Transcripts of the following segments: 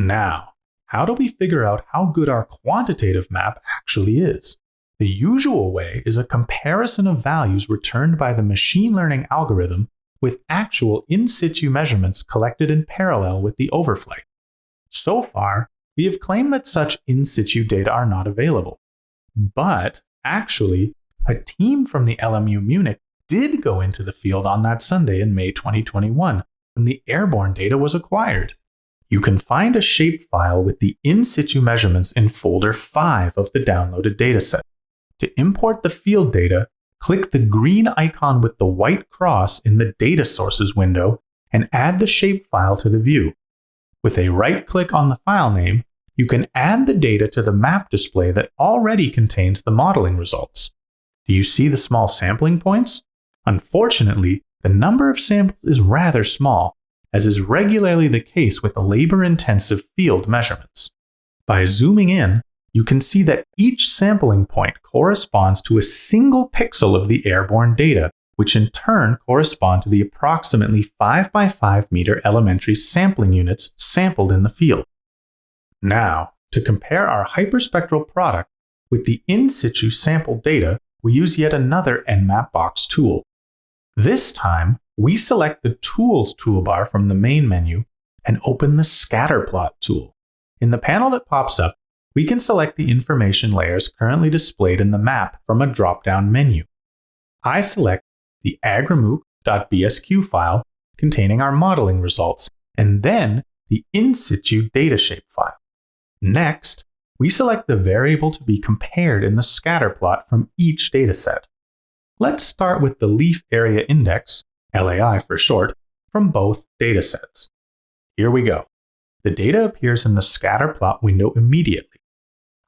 Now, how do we figure out how good our quantitative map actually is? The usual way is a comparison of values returned by the machine learning algorithm with actual in situ measurements collected in parallel with the overflight. So far, we have claimed that such in situ data are not available. But actually, a team from the LMU Munich did go into the field on that Sunday in May 2021 when the airborne data was acquired. You can find a shapefile with the in situ measurements in folder 5 of the downloaded dataset. To import the field data, click the green icon with the white cross in the Data Sources window and add the shapefile to the view. With a right click on the file name, you can add the data to the map display that already contains the modeling results. Do you see the small sampling points? Unfortunately, the number of samples is rather small, as is regularly the case with labor intensive field measurements. By zooming in, you can see that each sampling point corresponds to a single pixel of the airborne data, which in turn correspond to the approximately 5 by 5 meter elementary sampling units sampled in the field. Now, to compare our hyperspectral product with the in situ sample data, we use yet another EnMAP-Box tool. This time, we select the Tools toolbar from the main menu and open the Scatterplot tool. In the panel that pops up, we can select the information layers currently displayed in the map from a drop-down menu. I select the agrimooc.bsq file containing our modeling results, and then the in situ data shape file. Next, we select the variable to be compared in the scatter plot from each dataset. Let's start with the leaf area index, LAI for short, from both datasets. Here we go. The data appears in the scatter plot window immediately.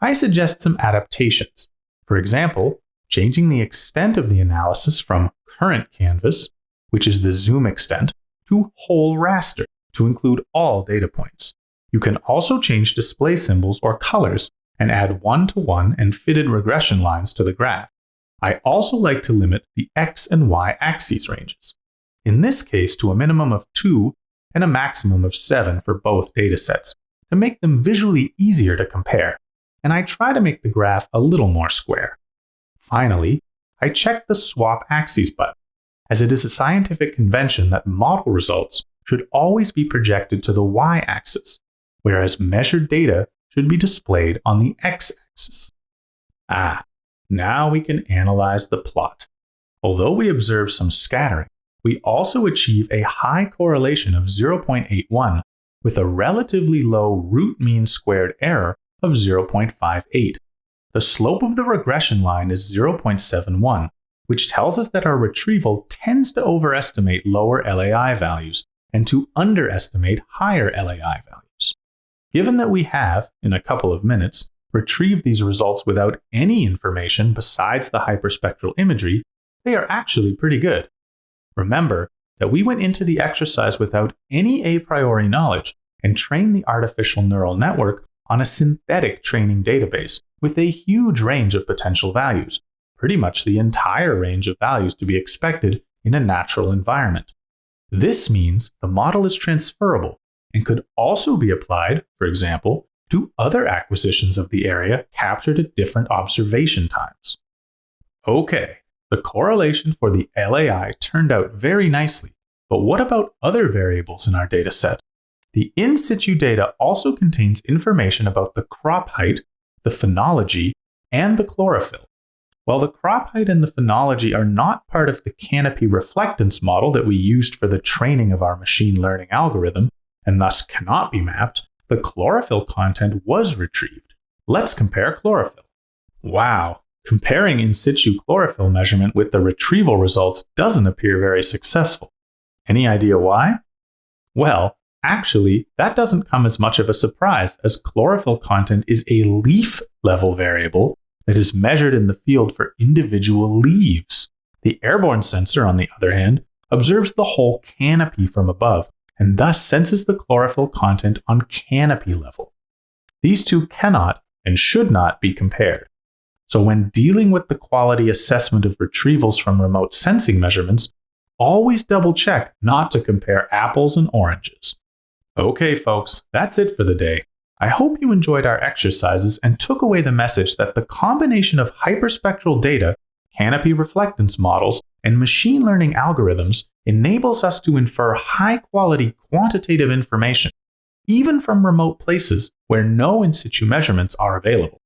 I suggest some adaptations. For example, changing the extent of the analysis from current canvas, which is the zoom extent, to whole raster to include all data points. You can also change display symbols or colors and add one-to-one and fitted regression lines to the graph. I also like to limit the x and y axes ranges. In this case to a minimum of 2 and a maximum of 7 for both datasets to make them visually easier to compare and I try to make the graph a little more square. Finally, I check the swap axes button, as it is a scientific convention that model results should always be projected to the y-axis, whereas measured data should be displayed on the x-axis. Ah, now we can analyze the plot. Although we observe some scattering, we also achieve a high correlation of 0.81 with a relatively low root mean squared error of 0.58. The slope of the regression line is 0.71, which tells us that our retrieval tends to overestimate lower LAI values and to underestimate higher LAI values. Given that we have, in a couple of minutes, retrieved these results without any information besides the hyperspectral imagery, they are actually pretty good. Remember that we went into the exercise without any a priori knowledge and trained the artificial neural network on a synthetic training database with a huge range of potential values, pretty much the entire range of values to be expected in a natural environment. This means the model is transferable and could also be applied, for example, to other acquisitions of the area captured at different observation times. Okay, the correlation for the LAI turned out very nicely, but what about other variables in our dataset the in situ data also contains information about the crop height, the phenology, and the chlorophyll. While the crop height and the phenology are not part of the canopy reflectance model that we used for the training of our machine learning algorithm, and thus cannot be mapped, the chlorophyll content was retrieved. Let's compare chlorophyll. Wow, comparing in situ chlorophyll measurement with the retrieval results doesn't appear very successful. Any idea why? Well, Actually, that doesn't come as much of a surprise, as chlorophyll content is a leaf level variable that is measured in the field for individual leaves. The airborne sensor, on the other hand, observes the whole canopy from above and thus senses the chlorophyll content on canopy level. These two cannot and should not be compared. So, when dealing with the quality assessment of retrievals from remote sensing measurements, always double check not to compare apples and oranges. Okay, folks, that's it for the day. I hope you enjoyed our exercises and took away the message that the combination of hyperspectral data, canopy reflectance models, and machine learning algorithms enables us to infer high quality quantitative information, even from remote places where no in situ measurements are available.